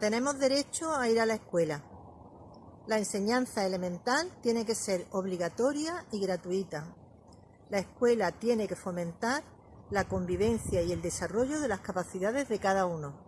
Tenemos derecho a ir a la escuela. La enseñanza elemental tiene que ser obligatoria y gratuita. La escuela tiene que fomentar la convivencia y el desarrollo de las capacidades de cada uno.